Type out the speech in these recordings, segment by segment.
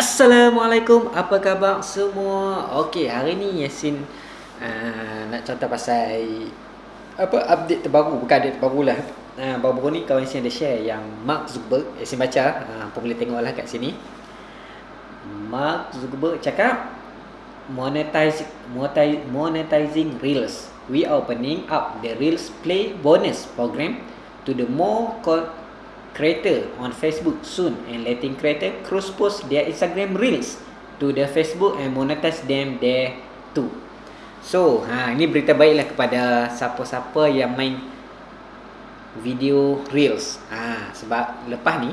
Assalamualaikum, apa khabar semua? Okey, hari ni Yasin uh, nak cerita pasal apa update terbaru, bukan update terbaru lah. Uh, baru-baru ni kawan Yasin ada share yang Mark Zuckerberg, Yasin baca, uh, apa boleh tengok lah kat sini. Mark Zuckerberg cakap monetize, monetizing Reels. We are opening up the Reels Play bonus program to the more creator on Facebook soon and letting creator cross post their Instagram reels to the Facebook and monetize them there too. So, ha ini berita baiklah kepada siapa-siapa yang main video reels. Ha sebab lepas ni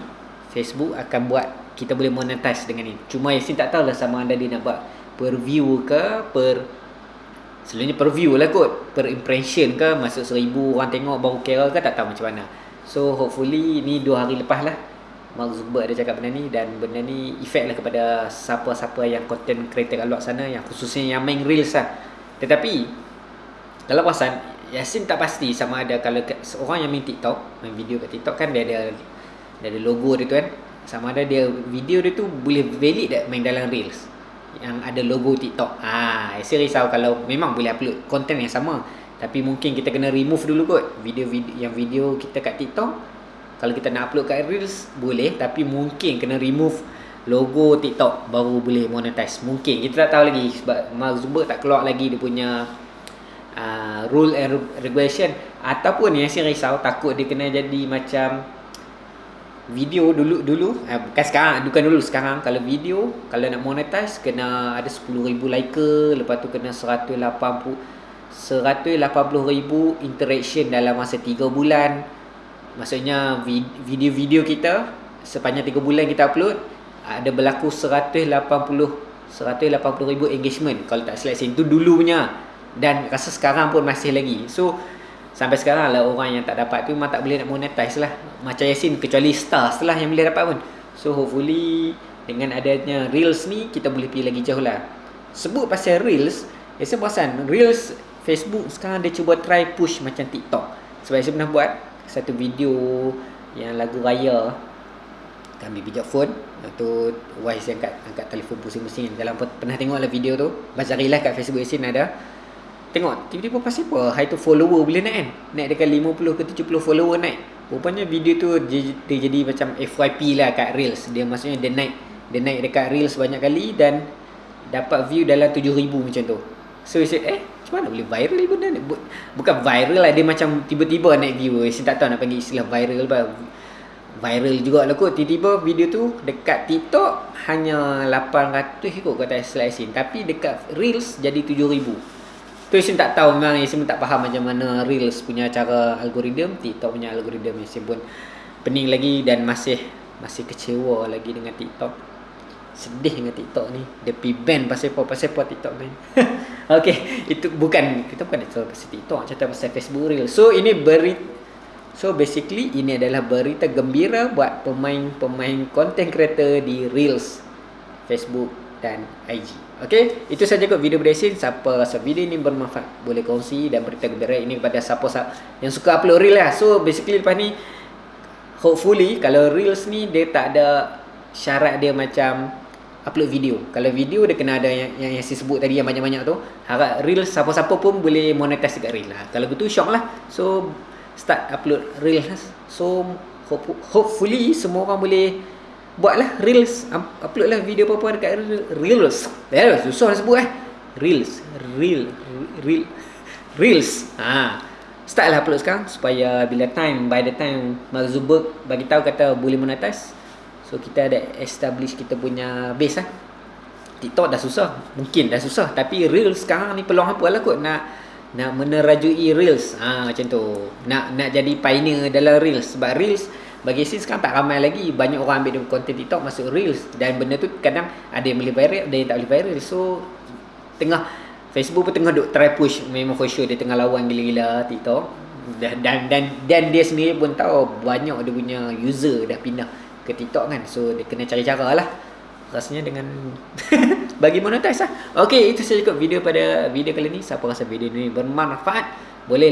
Facebook akan buat kita boleh monetize dengan ni. Cuma Yasin tak tahu lah sama ada dia nak buat per view ke per Selalunya per view lah kot Per impression ke Masuk seribu orang tengok baru kira ke Tak tahu macam mana So hopefully ni dua hari lepas lah Mark Zuckerberg ada cakap benda ni Dan benda ni efek lah kepada Siapa-siapa yang content creator kat luar sana Yang khususnya yang main reels lah. Tetapi Dalam perasan Yasin tak pasti sama ada Kalau orang yang main TikTok Main video kat TikTok kan dia ada Dia ada logo dia tu kan. Sama ada dia video dia tu Boleh valid tak main dalam reels? Yang ada logo TikTok. Ah, Yasin risau kalau memang boleh upload Content yang sama tapi mungkin kita kena remove dulu kot video-video yang video kita kat TikTok. Kalau kita nak upload kat Reels boleh. Tapi mungkin kena remove logo TikTok baru boleh monetize. Mungkin. Kita tak tahu lagi sebab Mark Zuckerberg tak keluar lagi dia punya uh, rule and regulation. Ataupun yang saya risau takut dia kena jadi macam video dulu dulu. Uh, bukan sekarang bukan dulu sekarang. Kalau video kalau nak monetize kena ada 10000 like lepas tu kena 180 180,000 interaction dalam masa 3 bulan. Maksudnya video-video kita Sepanjang 3 bulan kita upload Ada berlaku 180 180,000 engagement. Kalau tak silap itu dulu punya Dan rasa sekarang pun masih lagi. So Sampai sekarang lah orang yang tak dapat tu Memang tak boleh nak monetize lah. Macam Yasin kecuali stars lah yang boleh dapat pun. So hopefully Dengan adanya Reels ni Kita boleh pergi lagi jauh lah. Sebut pasal Reels Yasin perasan Reels Facebook sekarang dia cuba try push macam TikTok. Sebab saya pernah buat satu video yang lagu raya. Kami bijak phone atau wise yang angkat angkat telefon pusing-pusing. Dalam pernah tengok lah video tu. Lah kat Facebook Yasin ada. Tengok tiba-tiba pasal apa? High to follower boleh naik kan? Naik dekat 50 ke 70 follower naik. Rupanya video tu dia, dia jadi macam FYP lah kat Reels. Dia maksudnya dia naik dia naik dekat Reels banyak kali dan dapat view dalam 7000 macam tu so saya eh macam mana boleh viral benda ni? Bukan viral lah, dia macam tiba-tiba naik view. Saya tak tahu nak panggil istilah viral apa. Viral juga lah kot. Tiba-tiba video tu dekat TikTok hanya 800 kot kata Slice Tapi dekat Reels jadi 7000. Tu saya tak tahu memang saya tak faham macam mana Reels punya cara algoritma, TikTok punya algoritma. Saya pun pening lagi dan masih masih kecewa lagi dengan TikTok sedih dengan TikTok ni. Dia pi ban pasal apa? Pasal apa TikTok ban? Okey, itu bukan kita bukan cerita pasal TikTok, cerita pasal Facebook Reel. So ini beri So basically ini adalah berita gembira buat pemain-pemain content creator di Reels Facebook dan IG. Okey, itu saja kot video Bresin. Siapa rasa video ini bermanfaat boleh kongsi dan berita gembira ini kepada siapa yang suka upload reel lah. So basically lepas ni hopefully kalau reels ni dia tak ada syarat dia macam upload video. Kalau video dia kena ada yang yang, yang saya sebut tadi yang banyak-banyak tu, harap reel siapa-siapa pun boleh monetize dekat reel lah. Kalau betul shock lah. So start upload reel. So hope, hopefully semua orang boleh buatlah reels upload lah video apa-apa dekat reels. Ya, susah nak sebut eh. Reels, reel, reel, reels. Ha. Start lah upload sekarang supaya bila time by the time Mark Zuckerberg bagi tahu kata boleh monetize So kita ada establish kita punya base lah TikTok dah susah. Mungkin dah susah Tapi Reels sekarang ni peluang apa lah kot Nak nak menerajui Reels? Ha, Macam tu. Nak nak jadi pioneer dalam Reels. Sebab Reels bagi sini sekarang tak ramai lagi. Banyak orang ambil konten TikTok masuk Reels. Dan benda tu kadang ada yang boleh viral Ada yang tak boleh viral. So Tengah Facebook pun tengah duk try push. Memang for sure dia tengah lawan gila-gila TikTok. Dan, dan dan dan dia sendiri pun tahu banyak dia punya user dah pindah ke TikTok kan. So dia kena cari cara lah. Rasanya dengan Bagi monetize lah. Okay itu saja video pada video kali ni. Siapa rasa video ni bermanfaat Boleh